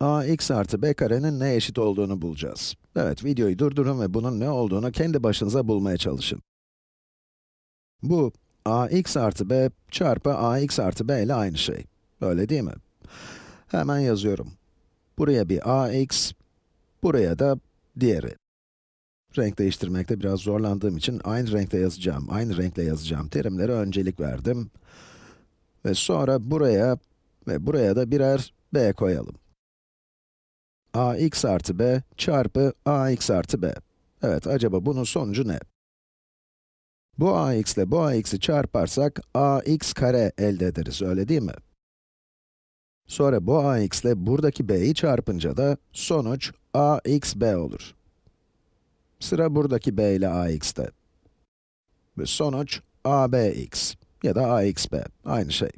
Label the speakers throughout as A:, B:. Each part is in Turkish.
A: ax artı b karenin ne eşit olduğunu bulacağız. Evet, videoyu durdurun ve bunun ne olduğunu kendi başınıza bulmaya çalışın. Bu, ax artı b çarpı ax artı b ile aynı şey. Öyle değil mi? Hemen yazıyorum. Buraya bir ax, buraya da diğeri. Renk değiştirmekte biraz zorlandığım için aynı renkte yazacağım, aynı renkle yazacağım terimlere öncelik verdim. Ve sonra buraya ve buraya da birer b koyalım. Ax artı b çarpı ax artı b. Evet, acaba bunun sonucu ne? Bu ax ile bu ax'i çarparsak ax kare elde ederiz, öyle değil mi? Sonra bu ax ile buradaki b'yi çarpınca da sonuç ax b olur. Sıra buradaki b ile ax'te. Ve sonuç abx ya da axb, aynı şey.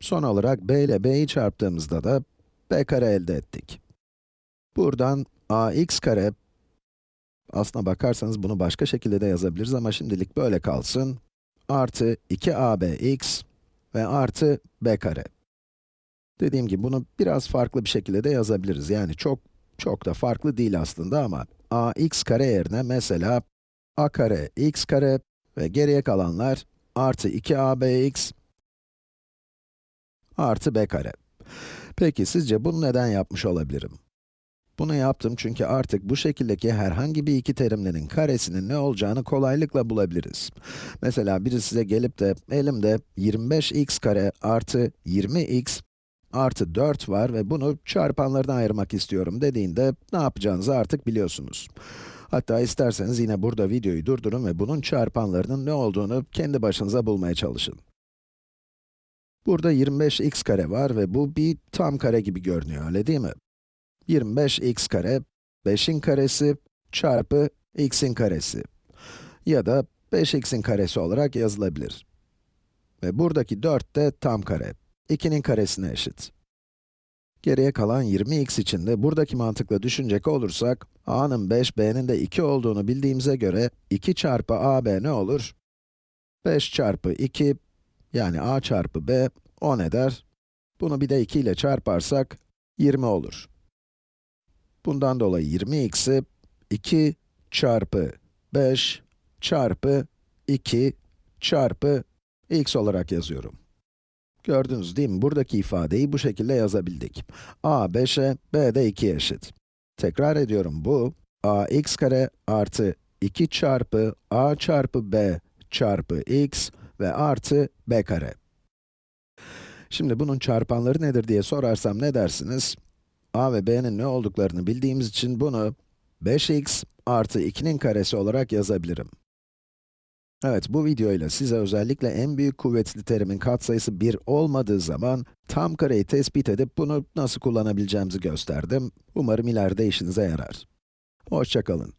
A: Son olarak b ile b'yi çarptığımızda da b kare elde ettik. Buradan ax kare, aslına bakarsanız bunu başka şekilde de yazabiliriz ama şimdilik böyle kalsın, artı 2abx ve artı b kare. Dediğim gibi bunu biraz farklı bir şekilde de yazabiliriz. Yani çok, çok da farklı değil aslında ama ax kare yerine mesela a kare x kare ve geriye kalanlar artı 2abx artı b kare. Peki sizce bunu neden yapmış olabilirim? Bunu yaptım çünkü artık bu şekildeki herhangi bir iki terimlerin karesinin ne olacağını kolaylıkla bulabiliriz. Mesela biri size gelip de elimde 25x kare artı 20x artı 4 var ve bunu çarpanlardan ayırmak istiyorum dediğinde ne yapacağınızı artık biliyorsunuz. Hatta isterseniz yine burada videoyu durdurun ve bunun çarpanlarının ne olduğunu kendi başınıza bulmaya çalışın. Burada 25x kare var ve bu bir tam kare gibi görünüyor, öyle değil mi? 25x kare, 5'in karesi çarpı x'in karesi. Ya da 5x'in karesi olarak yazılabilir. Ve buradaki 4 de tam kare. 2'nin karesine eşit. Geriye kalan 20x için de buradaki mantıkla düşünecek olursak, a'nın 5, b'nin de 2 olduğunu bildiğimize göre 2 çarpı ab ne olur? 5 çarpı 2, yani a çarpı b, 10 eder. Bunu bir de 2 ile çarparsak, 20 olur. Bundan dolayı 20x'i 2 çarpı 5 çarpı 2 çarpı x olarak yazıyorum. Gördünüz değil mi? Buradaki ifadeyi bu şekilde yazabildik. a 5'e, b de 2'ye eşit. Tekrar ediyorum, bu ax kare artı 2 çarpı a çarpı b çarpı x ve artı b kare. Şimdi bunun çarpanları nedir diye sorarsam ne dersiniz? A ve b'nin ne olduklarını bildiğimiz için bunu 5x artı 2'nin karesi olarak yazabilirim. Evet, bu videoyla size özellikle en büyük kuvvetli terimin katsayısı 1 olmadığı zaman tam kareyi tespit edip bunu nasıl kullanabileceğimizi gösterdim. Umarım ileride işinize yarar. Hoşçakalın.